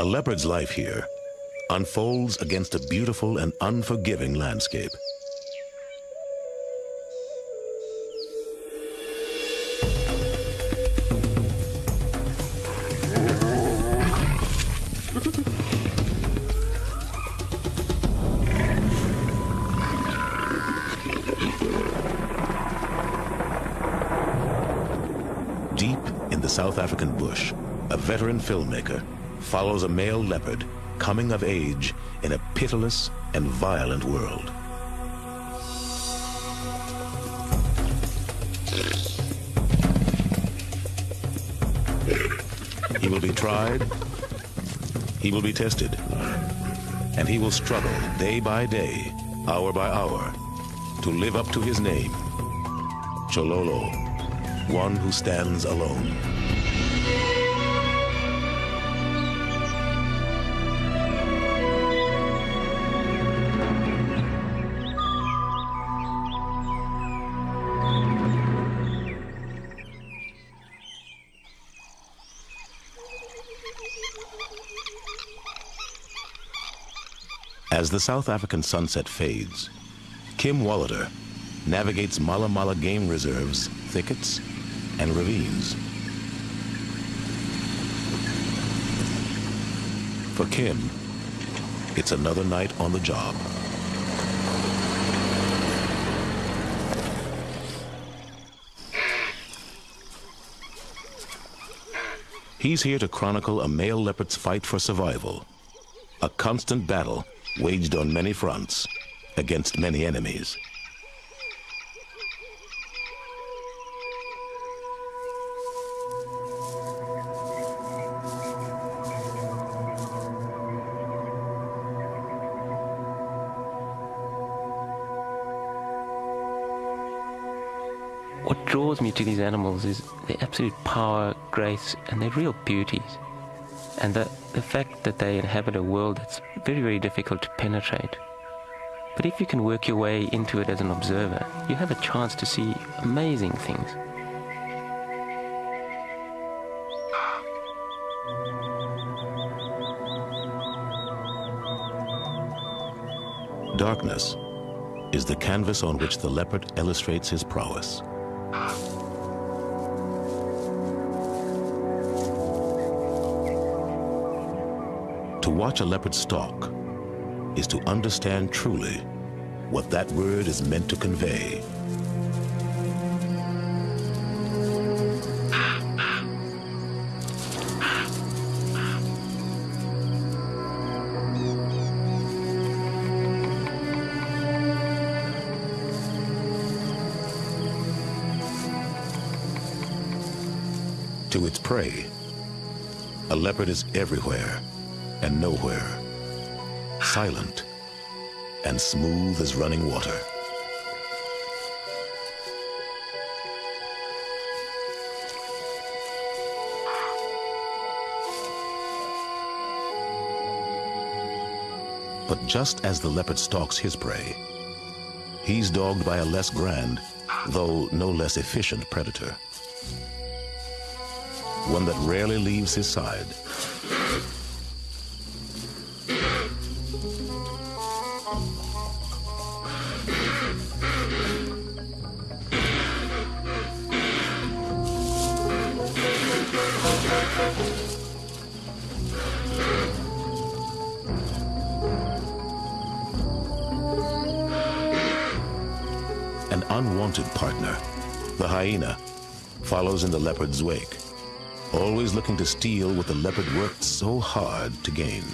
A leopard's life here unfolds against a beautiful and unforgiving landscape. Deep in the South African bush, a veteran filmmaker follows a male leopard coming of age in a pitiless and violent world. He will be tried, he will be tested, and he will struggle day by day, hour by hour, to live up to his name, Chololo, one who stands alone. The South African sunset fades, Kim Wolhuter navigates Mala Mala game reserves, thickets, and ravines. For Kim, it's another night on the job. He's here to chronicle a male leopard's fight for survival, a constant battle waged on many fronts against many enemies. What draws me to these animals is their absolute power, grace, and their real beauties. And the, the fact that they inhabit a world that's very, very difficult to penetrate. But if you can work your way into it as an observer, you have a chance to see amazing things. Darkness is the canvas on which the leopard illustrates his prowess. To watch a leopard stalk is to understand truly what that word is meant to convey. To its prey, a leopard is everywhere and nowhere, silent and smooth as running water. But just as the leopard stalks his prey, he's dogged by a less grand, though no less efficient predator. One that rarely leaves his side. Follows in the leopard's wake, always looking to steal what the leopard worked so hard to gain.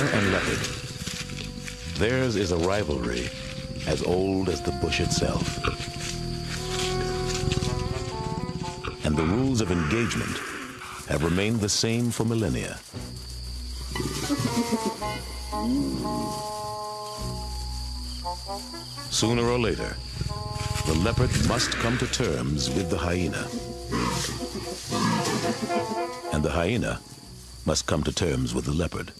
And leopard. Theirs is a rivalry as old as the bush itself. And the rules of engagement have remained the same for millennia. Sooner or later, the leopard must come to terms with the hyena. And the hyena must come to terms with the leopard.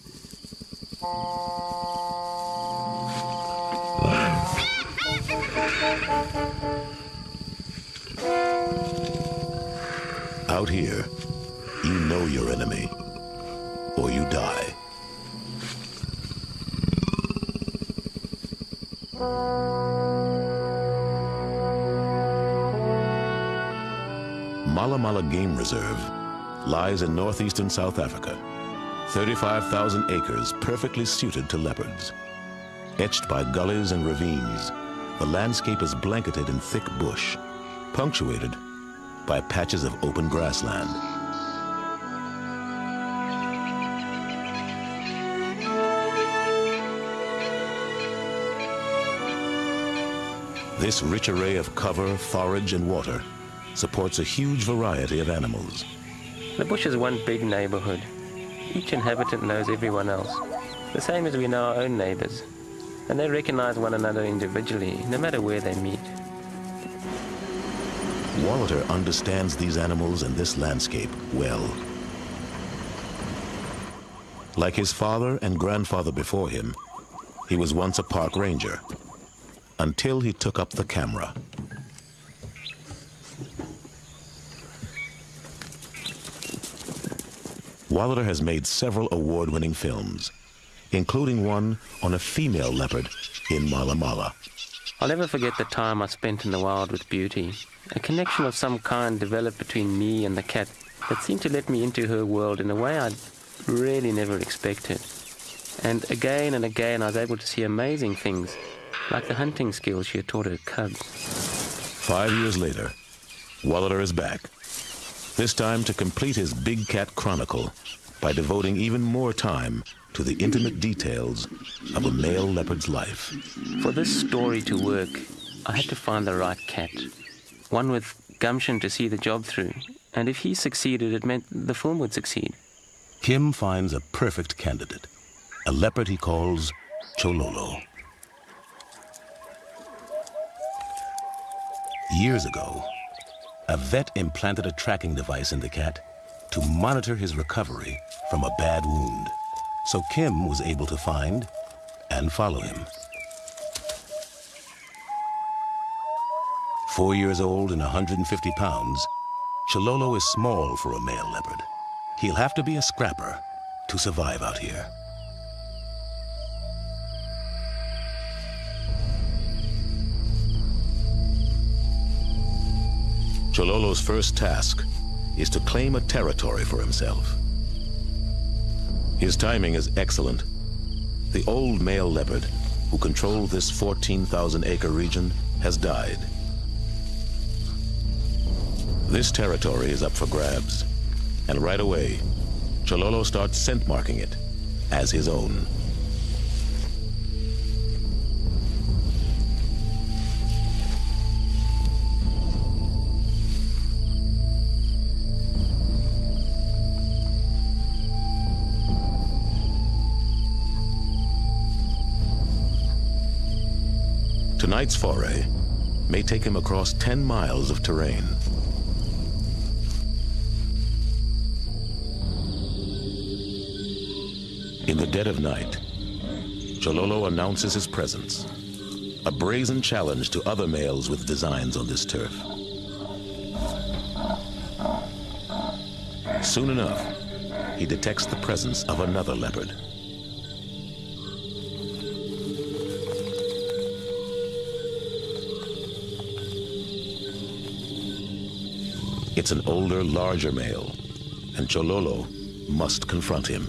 Out here, you know your enemy, or you die. Mala Mala Game Reserve lies in northeastern South Africa. 35,000 acres perfectly suited to leopards. Etched by gullies and ravines, the landscape is blanketed in thick bush, punctuated by patches of open grassland. This rich array of cover, forage, and water supports a huge variety of animals. The bush is one big neighborhood. Each inhabitant knows everyone else, the same as we know our own neighbors. And they recognize one another individually, no matter where they meet. Wolhuter understands these animals and this landscape well. Like his father and grandfather before him, he was once a park ranger, until he took up the camera. Wolhuter has made several award-winning films, including one on a female leopard in Mala Mala. I'll never forget the time I spent in the wild with Beauty. A connection of some kind developed between me and the cat that seemed to let me into her world in a way I'd really never expected. And again and again I was able to see amazing things, like the hunting skills she had taught her cubs. Five years later, Wolhuter is back this time to complete his Big Cat Chronicle by devoting even more time to the intimate details of a male leopard's life. For this story to work, I had to find the right cat. One with gumption to see the job through. And if he succeeded, it meant the film would succeed. Kim finds a perfect candidate, a leopard he calls Chololo. Years ago, a vet implanted a tracking device in the cat to monitor his recovery from a bad wound. So Kim was able to find and follow him. Four years old and 150 pounds, Chololo is small for a male leopard. He'll have to be a scrapper to survive out here. Chololo's first task is to claim a territory for himself. His timing is excellent. The old male leopard, who controlled this 14,000 acre region, has died. This territory is up for grabs, and right away, Chololo starts scent marking it as his own. Tonight's foray may take him across 10 miles of terrain. In the dead of night, Chololo announces his presence, a brazen challenge to other males with designs on this turf. Soon enough, he detects the presence of another leopard. It's an older, larger male, and Chololo must confront him.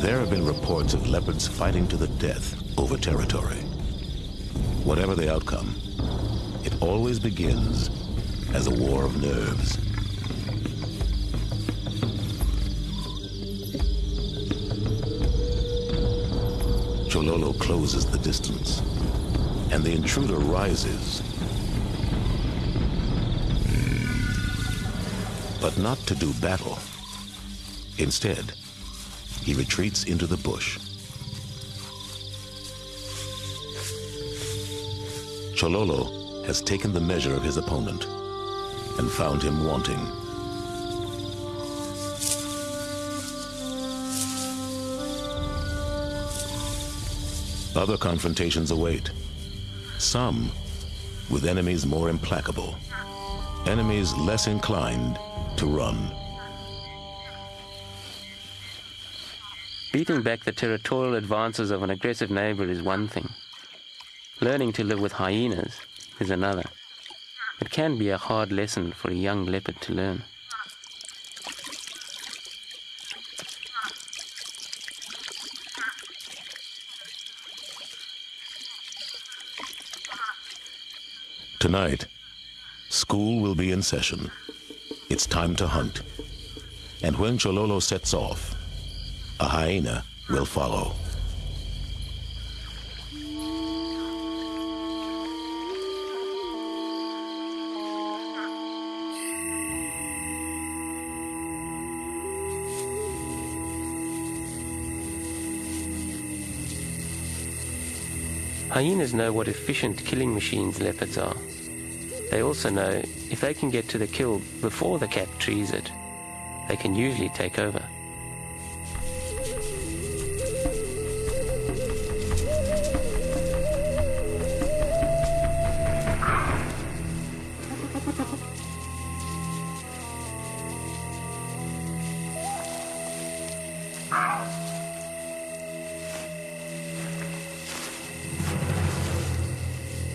There have been reports of leopards fighting to the death over territory. Whatever the outcome, it always begins as a war of nerves. Chololo closes the distance, and the intruder rises but not to do battle. Instead, he retreats into the bush. Chololo has taken the measure of his opponent and found him wanting. Other confrontations await. Some with enemies more implacable. Enemies less inclined to run. Beating back the territorial advances of an aggressive neighbor is one thing. Learning to live with hyenas is another. It can be a hard lesson for a young leopard to learn. Tonight, school will be in session. It's time to hunt. And when Chololo sets off, a hyena will follow. Hyenas know what efficient killing machines leopards are. They also know if they can get to the kill before the cat trees it, they can usually take over.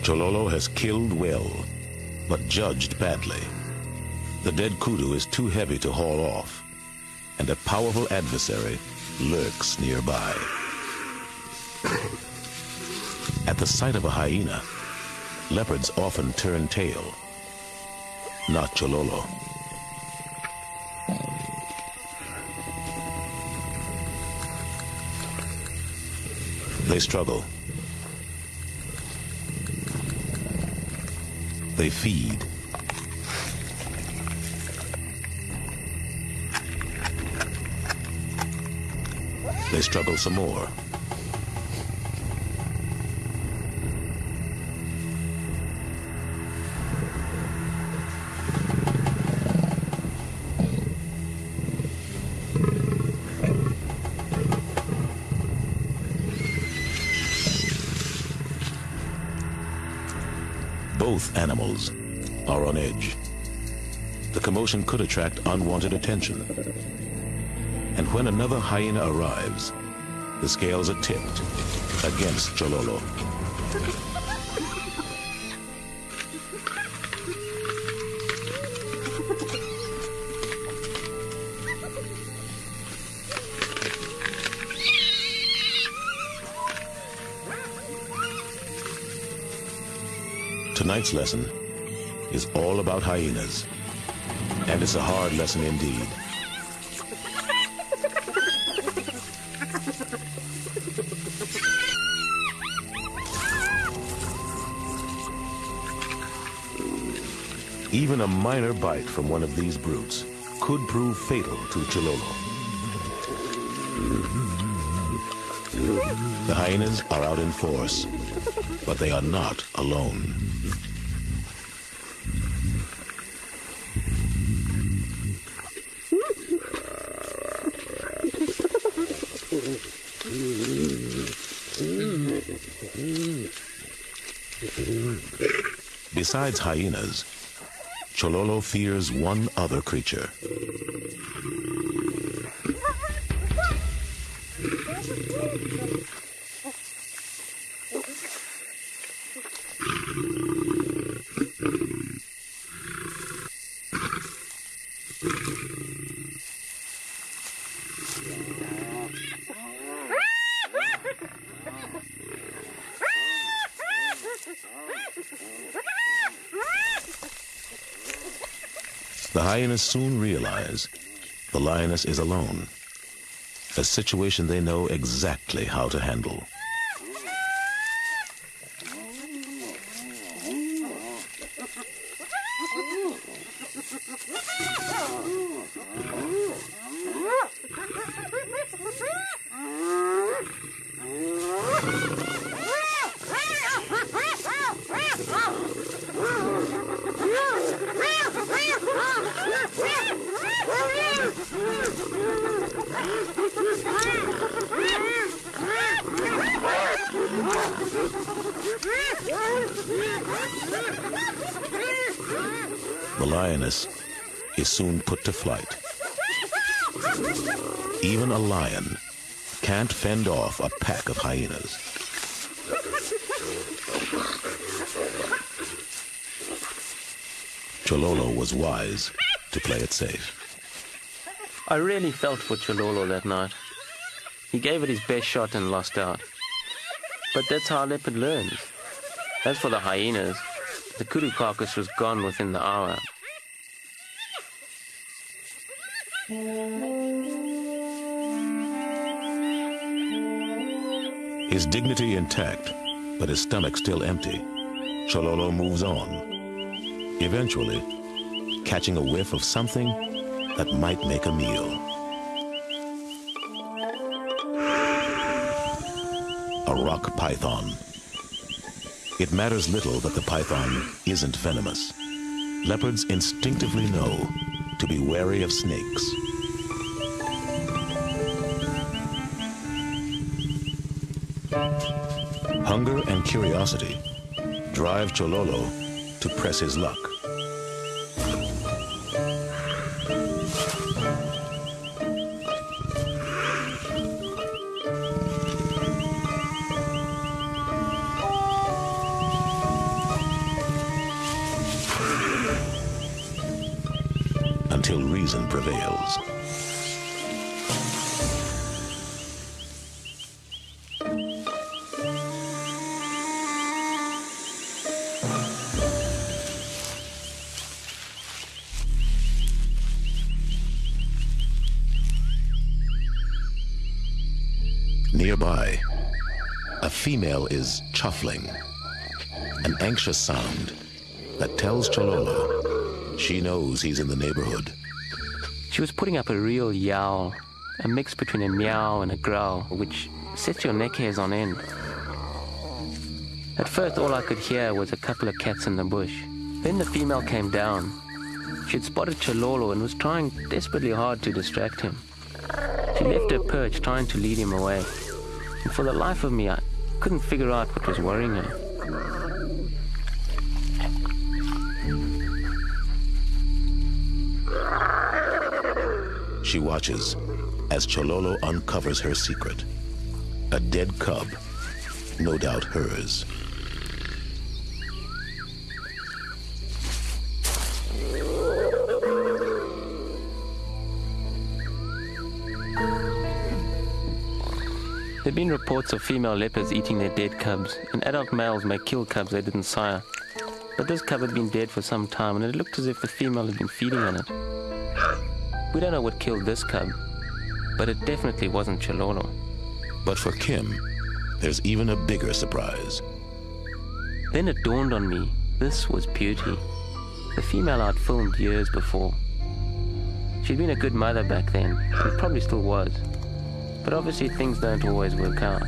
Chololo has killed well, but judged badly. The dead kudu is too heavy to haul off, and a powerful adversary lurks nearby. At the sight of a hyena, leopards often turn tail. Not Chololo. They struggle. They feed. They struggle some more. Animals are on edge. The commotion could attract unwanted attention. And when another hyena arrives, the scales are tipped against Chololo. Tonight's lesson is all about hyenas. And it's a hard lesson indeed. Even a minor bite from one of these brutes could prove fatal to Chololo. The hyenas are out in force, but they are not alone. Besides hyenas, Chololo fears one other creature. Soon realize the lioness is alone, a situation they know exactly how to handle. The lioness is soon put to flight. Even a lion can't fend off a pack of hyenas. Chololo was wise to play it safe. I really felt for Chololo that night. He gave it his best shot and lost out. But that's how a leopard learns. As for the hyenas, the kudu carcass was gone within the hour. His dignity intact, but his stomach still empty, Chololo moves on, eventually catching a whiff of something that might make a meal. A rock python. It matters little that the python isn't venomous. Leopards instinctively know to be wary of snakes. Hunger and curiosity drive Chololo to press his luck. Anxious sound that tells Chololo she knows he's in the neighborhood. She was putting up a real yowl, a mix between a meow and a growl, which sets your neck hairs on end. At first, all I could hear was a couple of cats in the bush. Then the female came down. She had spotted Chololo and was trying desperately hard to distract him. She left her perch, trying to lead him away. And for the life of me, I couldn't figure out what was worrying her. She watches as Chololo uncovers her secret. A dead cub, no doubt hers. There have been reports of female leopards eating their dead cubs, and adult males may kill cubs they didn't sire. But this cub had been dead for some time, and it looked as if the female had been feeding on it. We don't know what killed this cub, but it definitely wasn't Chololo. But for Kim, there's even a bigger surprise. Then it dawned on me this was Beauty, the female I'd filmed years before. She'd been a good mother back then, and probably still was. But obviously things don't always work out.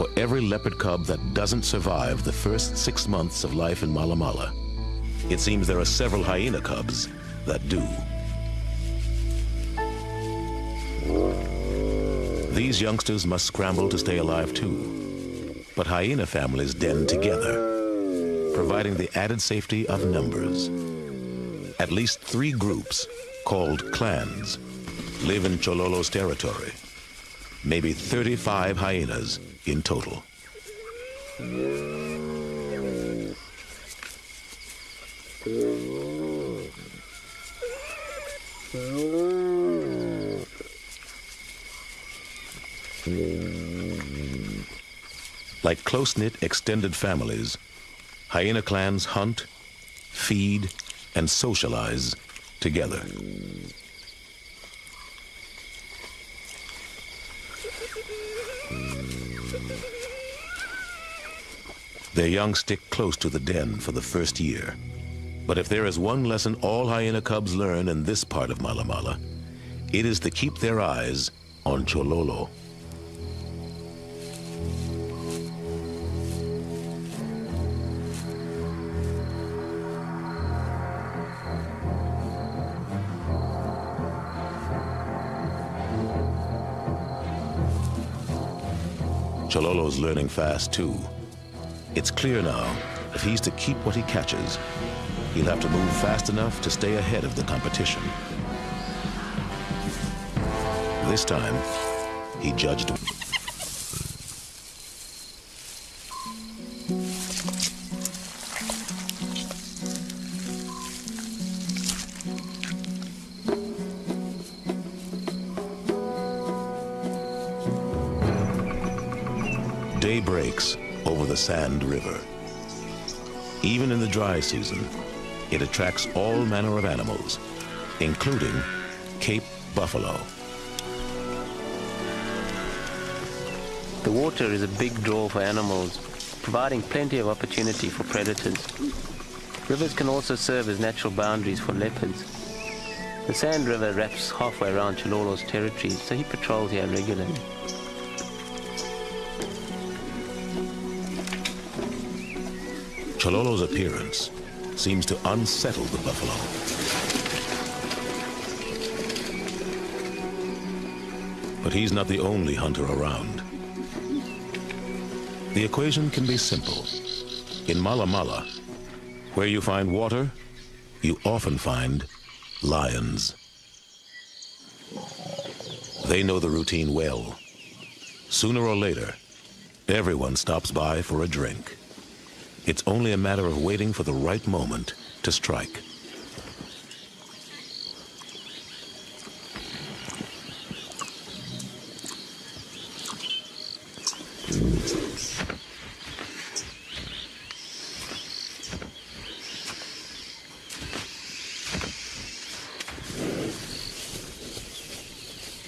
For every leopard cub that doesn't survive the first six months of life in Mala Mala, it seems there are several hyena cubs that do. These youngsters must scramble to stay alive too. But hyena families den together, providing the added safety of numbers. At least three groups, called clans, live in Chololo's territory. Maybe 35 hyenas in total. Like close-knit extended families, hyena clans hunt, feed, and socialize together. Their young stick close to the den for the first year. But if there is one lesson all hyena cubs learn in this part of Mala Mala, it is to keep their eyes on Chololo. Chololo's learning fast too. It's clear now, if he's to keep what he catches, he'll have to move fast enough to stay ahead of the competition. This time, he judged Sand River. Even in the dry season, it attracts all manner of animals, including Cape buffalo. The water is a big draw for animals, providing plenty of opportunity for predators. Rivers can also serve as natural boundaries for leopards. The Sand River wraps halfway around Chololo's territory, so he patrols here regularly. Chololo's appearance seems to unsettle the buffalo. But he's not the only hunter around. The equation can be simple. In Mala Mala, where you find water, you often find lions. They know the routine well. Sooner or later, everyone stops by for a drink. It's only a matter of waiting for the right moment to strike.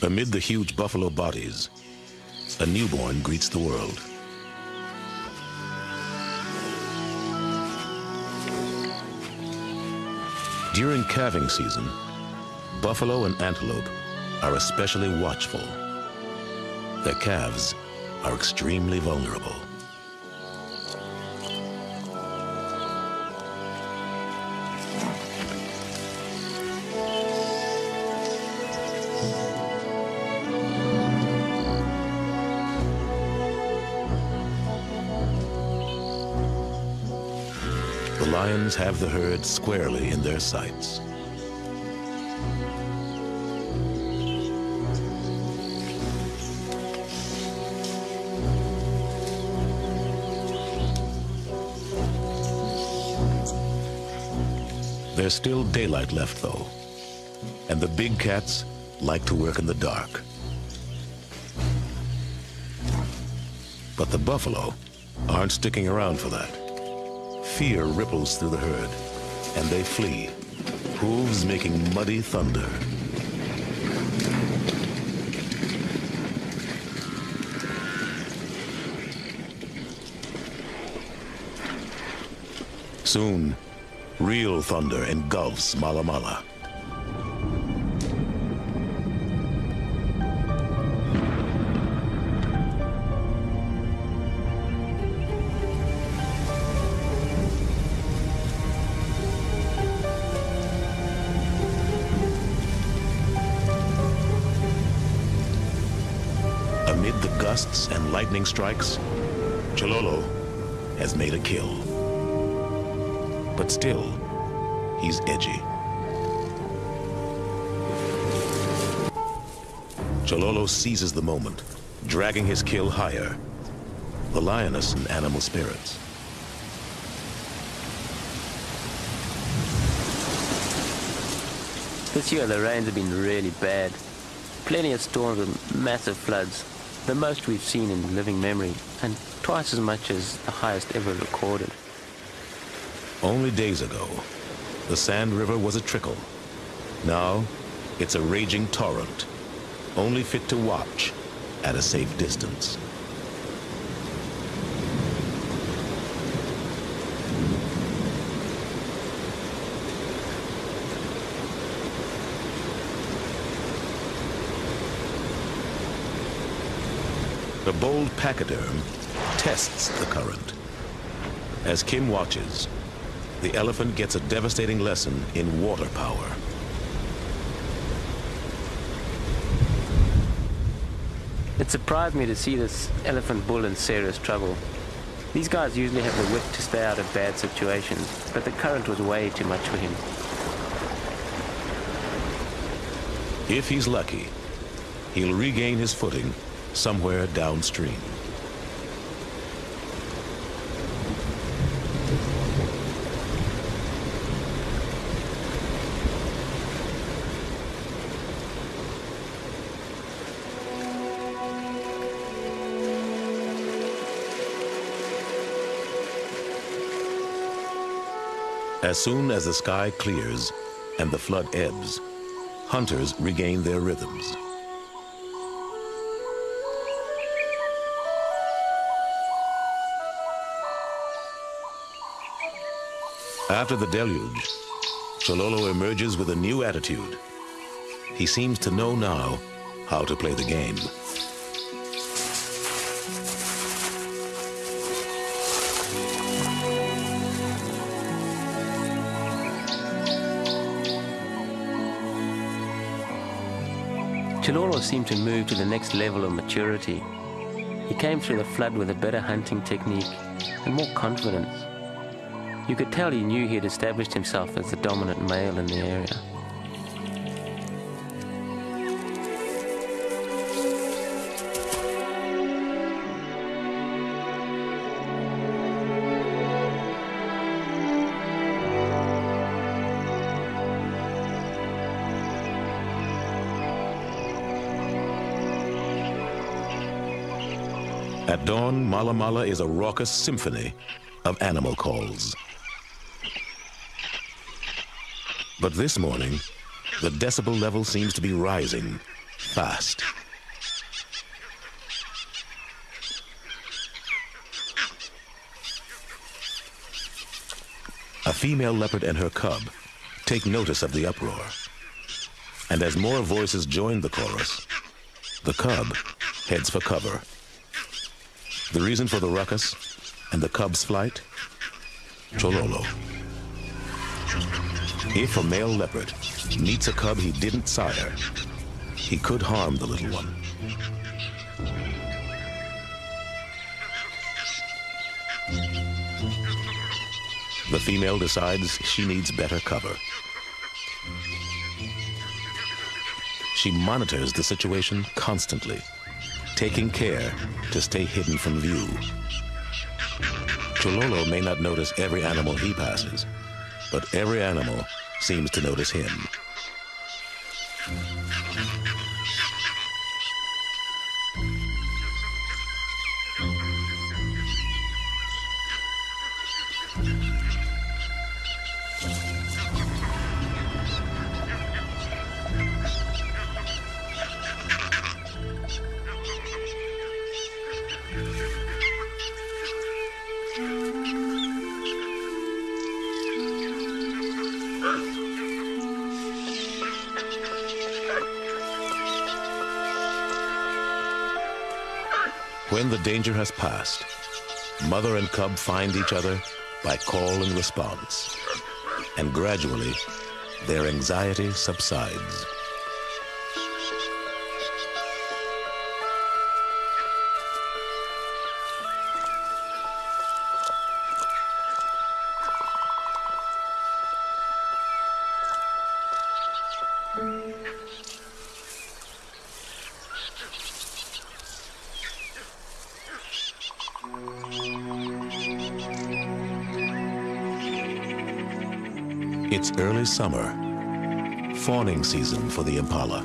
Amid the huge buffalo bodies, a newborn greets the world. During calving season, buffalo and antelope are especially watchful. Their calves are extremely vulnerable. Lions have the herd squarely in their sights. There's still daylight left, though, and the big cats like to work in the dark. But the buffalo aren't sticking around for that. Fear ripples through the herd, and they flee, hooves making muddy thunder. Soon, real thunder engulfs Mala Mala. Gusts and lightning strikes, Chololo has made a kill. But still, he's edgy. Chololo seizes the moment, dragging his kill higher. The lioness and animal spirits. This year the rains have been really bad. Plenty of storms and massive floods, the most we've seen in living memory, and twice as much as the highest ever recorded. Only days ago, the Sand River was a trickle. Now, it's a raging torrent, only fit to watch at a safe distance. The bold pachyderm tests the current. As Kim watches, the elephant gets a devastating lesson in water power. It surprised me to see this elephant bull in serious trouble. These guys usually have the wit to stay out of bad situations, but the current was way too much for him. If he's lucky, he'll regain his footing somewhere downstream. As soon as the sky clears and the flood ebbs, hunters regain their rhythms. After the deluge, Chololo emerges with a new attitude. He seems to know now how to play the game. Chololo seemed to move to the next level of maturity. He came through the flood with a better hunting technique and more confidence. You could tell he knew he had established himself as the dominant male in the area. At dawn, Mala Mala is a raucous symphony of animal calls. But this morning, the decibel level seems to be rising fast. A female leopard and her cub take notice of the uproar. And as more voices join the chorus, the cub heads for cover. The reason for the ruckus and the cub's flight? Chololo. If a male leopard meets a cub he didn't sire, he could harm the little one. The female decides she needs better cover. She monitors the situation constantly, taking care to stay hidden from view. Chololo may not notice every animal he passes, but every animal seems to notice him. Danger has passed, mother and cub find each other by call and response. And gradually, their anxiety subsides. Early summer, fawning season for the impala.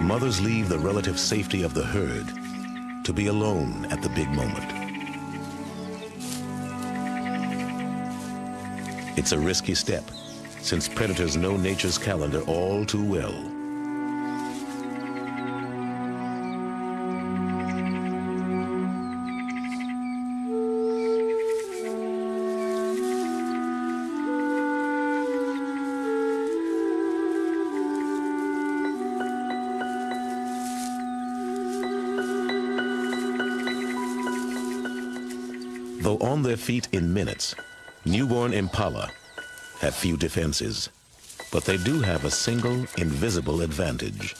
Mothers leave the relative safety of the herd to be alone at the big moment. It's a risky step, since predators know nature's calendar all too well. Though on their feet in minutes, newborn impala have few defenses, but they do have a single invisible advantage.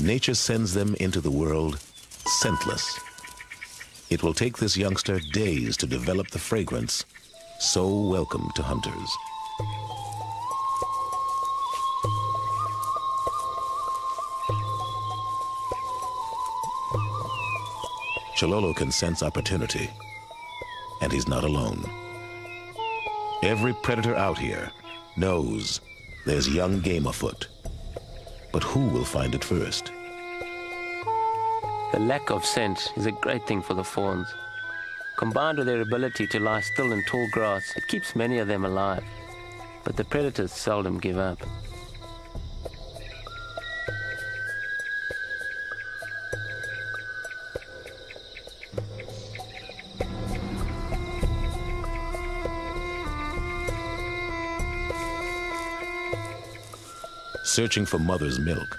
Nature sends them into the world scentless. It will take this youngster days to develop the fragrance so welcome to hunters. Chololo can sense opportunity, and he's not alone. Every predator out here knows there's young game afoot. But who will find it first? The lack of scent is a great thing for the fawns. Combined with their ability to lie still in tall grass, it keeps many of them alive. But the predators seldom give up. Searching for mother's milk,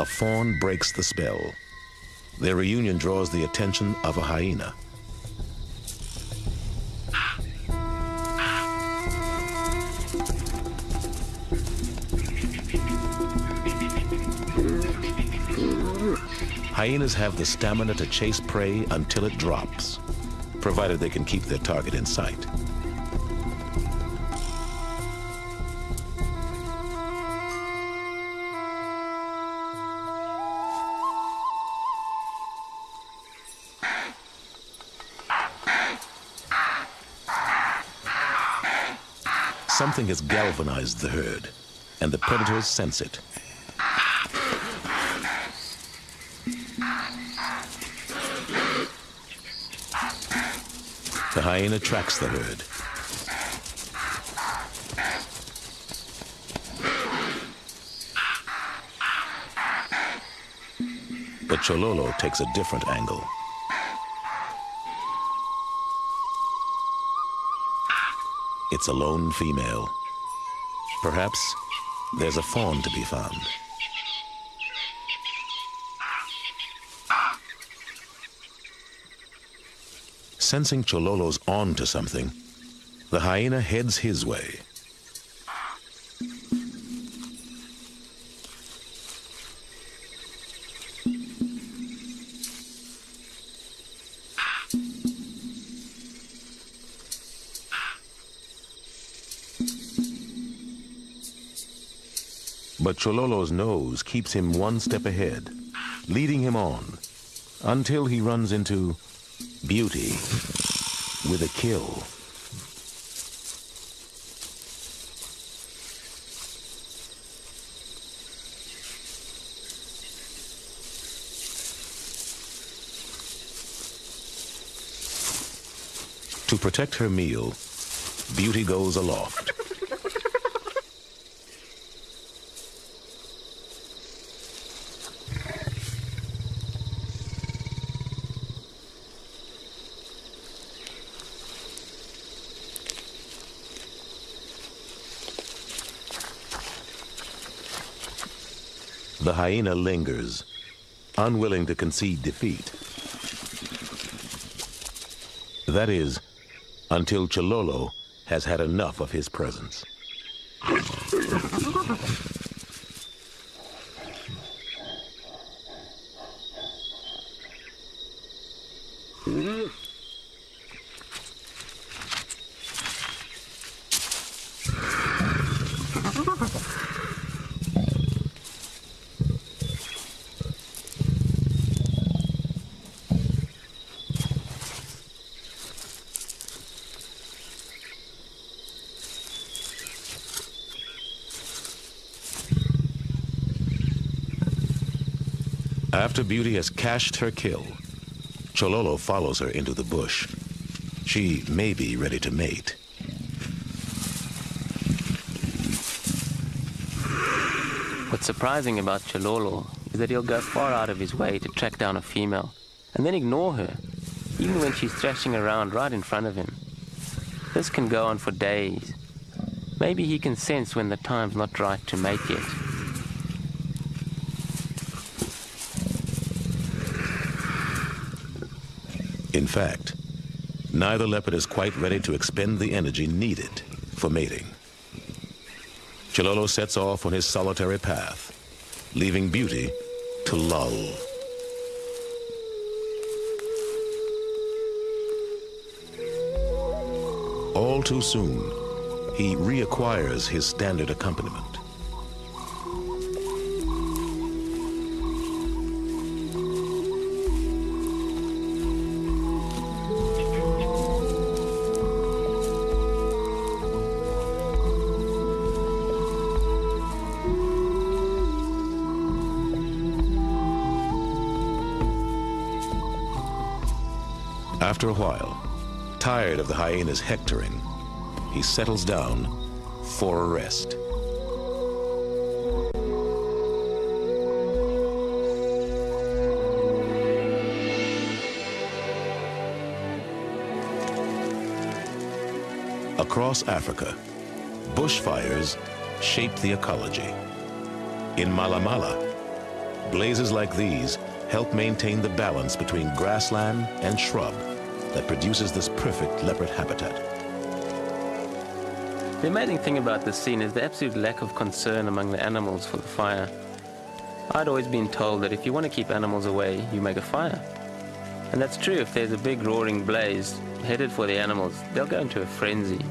a fawn breaks the spell. Their reunion draws the attention of a hyena. Hyenas have the stamina to chase prey until it drops, provided they can keep their target in sight. Something has galvanized the herd, and the predators sense it. The hyena tracks the herd. But Chololo takes a different angle. It's a lone female. Perhaps there's a fawn to be found. Sensing Chololo's on to something, the hyena heads his way. But Chololo's nose keeps him one step ahead, leading him on, until he runs into beauty with a kill. To protect her meal, Beauty goes aloft. Hyena lingers, unwilling to concede defeat. That is, until Chololo has had enough of his presence. After Beauty has cached her kill, Chololo follows her into the bush. She may be ready to mate. What's surprising about Chololo is that he'll go far out of his way to track down a female and then ignore her, even when she's thrashing around right in front of him. This can go on for days. Maybe he can sense when the time's not right to mate yet. In fact, neither leopard is quite ready to expend the energy needed for mating. Chololo sets off on his solitary path, leaving beauty to lull. All too soon, he reacquires his standard accompaniment. After a while, tired of the hyena's hectoring, he settles down for a rest. Across Africa, bushfires shape the ecology. In Malamala, blazes like these help maintain the balance between grassland and shrub that produces this perfect leopard habitat. The amazing thing about this scene is the absolute lack of concern among the animals for the fire. I'd always been told that if you want to keep animals away, you make a fire. And that's true, if there's a big roaring blaze headed for the animals, they'll go into a frenzy.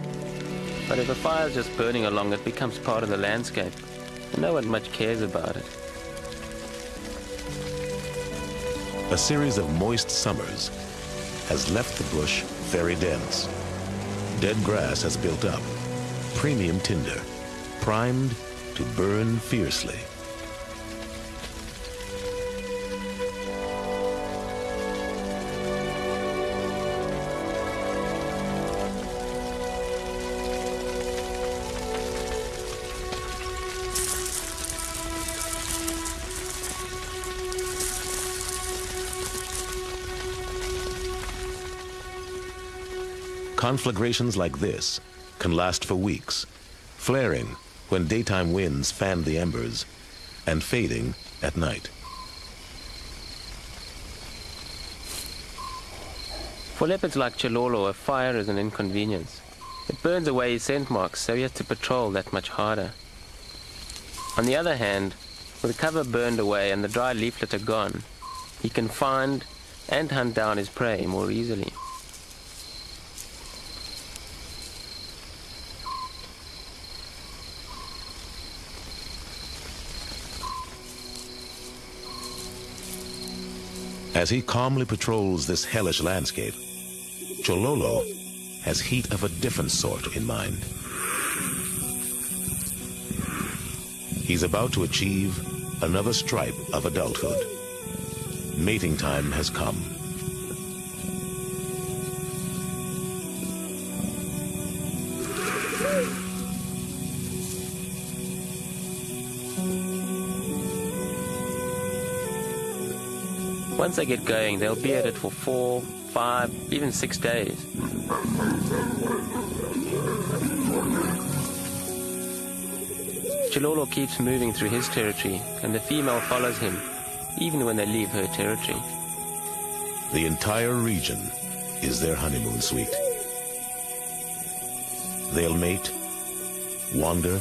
But if a fire's just burning along, it becomes part of the landscape, and no one much cares about it. A series of moist summers has left the bush very dense. Dead grass has built up, premium tinder, primed to burn fiercely. Conflagrations like this can last for weeks, flaring when daytime winds fan the embers and fading at night. For leopards like Chololo, a fire is an inconvenience. It burns away his scent marks, so he has to patrol that much harder. On the other hand, with the cover burned away and the dry leaflets are gone, he can find and hunt down his prey more easily. As he calmly patrols this hellish landscape, Chololo has heat of a different sort in mind. He's about to achieve another stripe of adulthood. Mating time has come. Once they get going, they'll be at it for four, five, even six days. Chololo keeps moving through his territory, and the female follows him, even when they leave her territory. The entire region is their honeymoon suite. They'll mate, wander,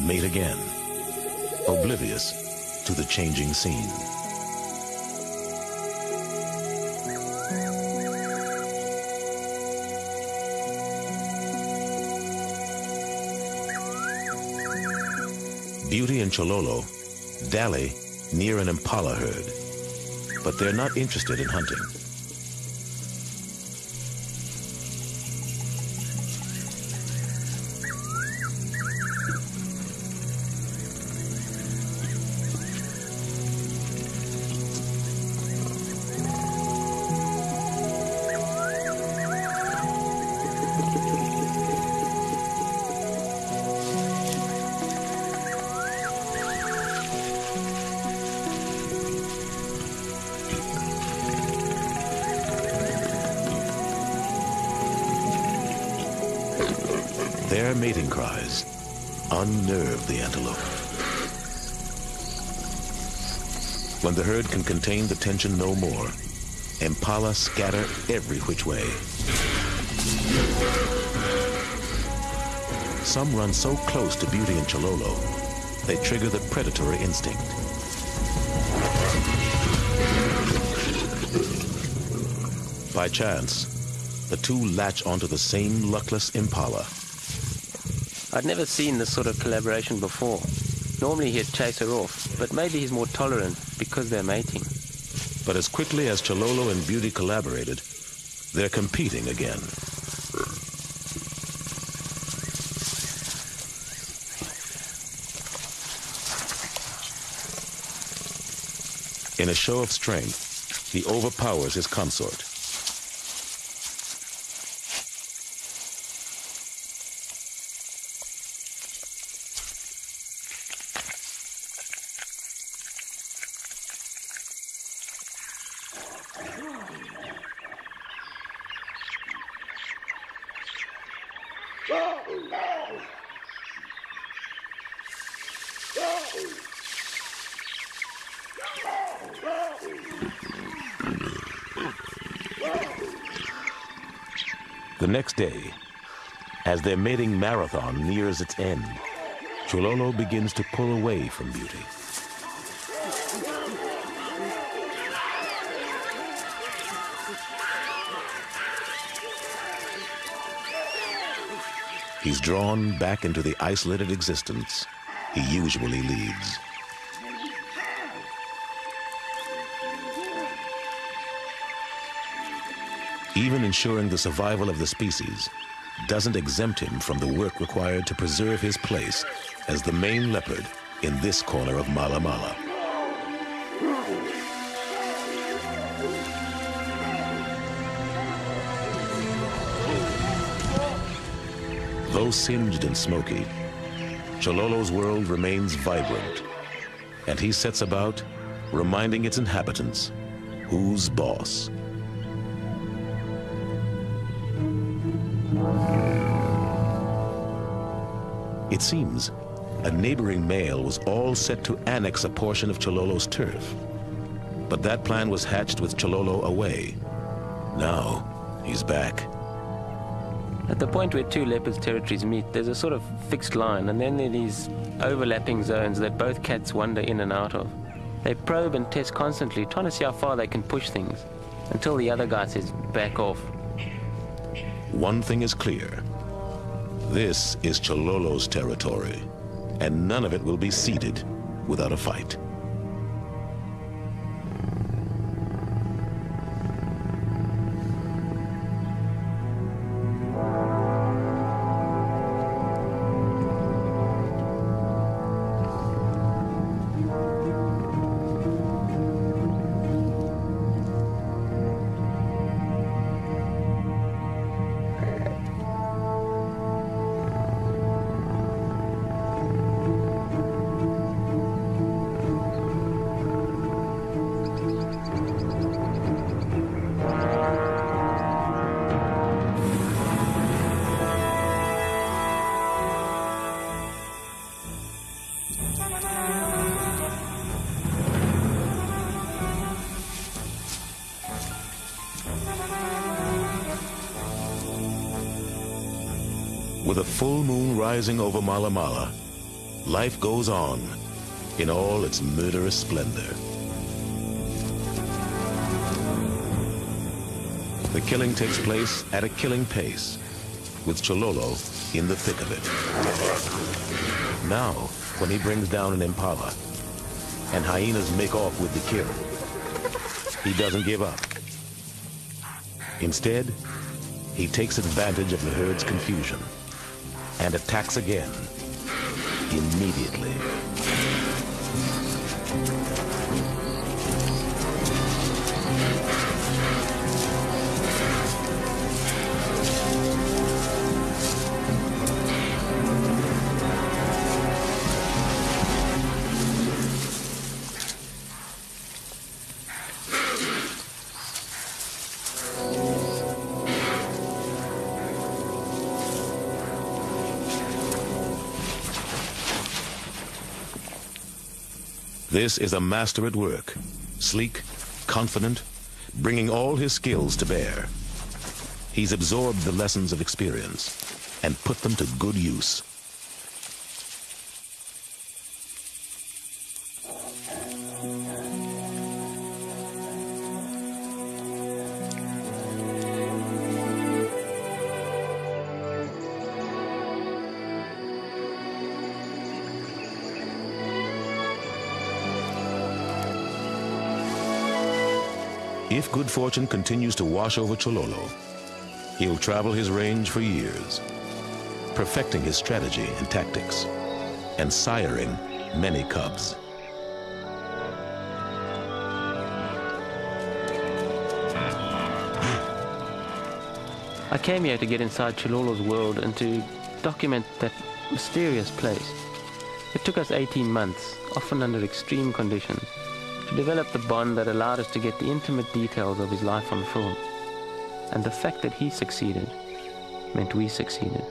mate again, oblivious to the changing scene. Beauty and Chololo dally near an impala herd, but they're not interested in hunting. When the herd can contain the tension no more, impala scatter every which way. some run so close to Beauty and Chololo, they trigger the predatory instinct. By chance, the two latch onto the same luckless impala. I'd never seen this sort of collaboration before. Normally he'd chase her off, but maybe he's more tolerant because they're mating. But as quickly as Chololo and Beauty collaborated, they're competing again. In a show of strength, he overpowers his consort. Next day, as their mating marathon nears its end, Chololo begins to pull away from Beauty. He's drawn back into the isolated existence he usually leads. Even ensuring the survival of the species doesn't exempt him from the work required to preserve his place as the main leopard in this corner of Mala Mala. Though singed and smoky, Chololo's world remains vibrant, and he sets about reminding its inhabitants who's boss. It seems a neighboring male was all set to annex a portion of Chololo's turf. But that plan was hatched with Chololo away. Now, he's back. At the point where two leopards' territories meet, there's a sort of fixed line, and then there are these overlapping zones that both cats wander in and out of. They probe and test constantly, trying to see how far they can push things, until the other guy says, back off. One thing is clear. This is Chololo's territory, and none of it will be ceded without a fight. Full moon rising over Mala Mala, life goes on in all its murderous splendor. The killing takes place at a killing pace, with Chololo in the thick of it. Now, when he brings down an impala, and hyenas make off with the kill, he doesn't give up. Instead, he takes advantage of the herd's confusion and attacks again immediately. This is a master at work, sleek, confident, bringing all his skills to bear. He's absorbed the lessons of experience and put them to good use. Good fortune continues to wash over Chololo, he'll travel his range for years, perfecting his strategy and tactics, and siring many cubs. I came here to get inside Chololo's world and to document that mysterious place. It took us 18 months, often under extreme conditions, to develop the bond that allowed us to get the intimate details of his life on film. And the fact that he succeeded meant we succeeded.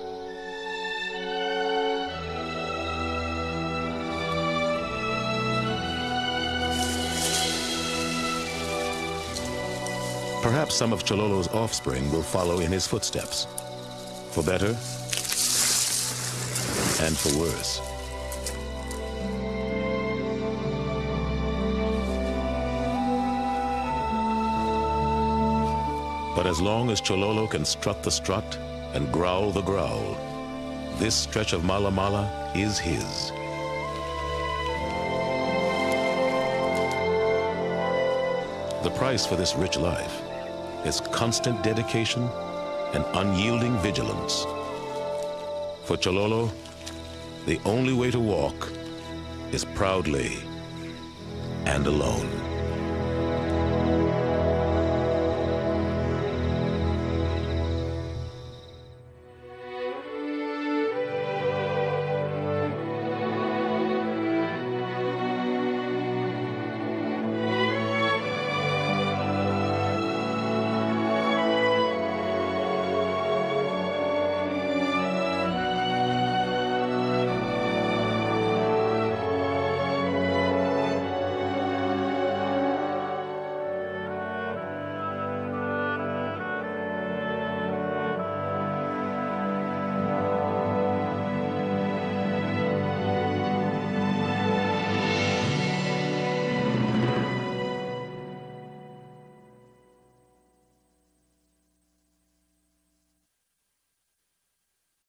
Perhaps some of Chololo's offspring will follow in his footsteps, for better and for worse. But as long as Chololo can strut the strut and growl the growl, this stretch of Mala Mala is his. The price for this rich life is constant dedication and unyielding vigilance. For Chololo, the only way to walk is proudly and alone.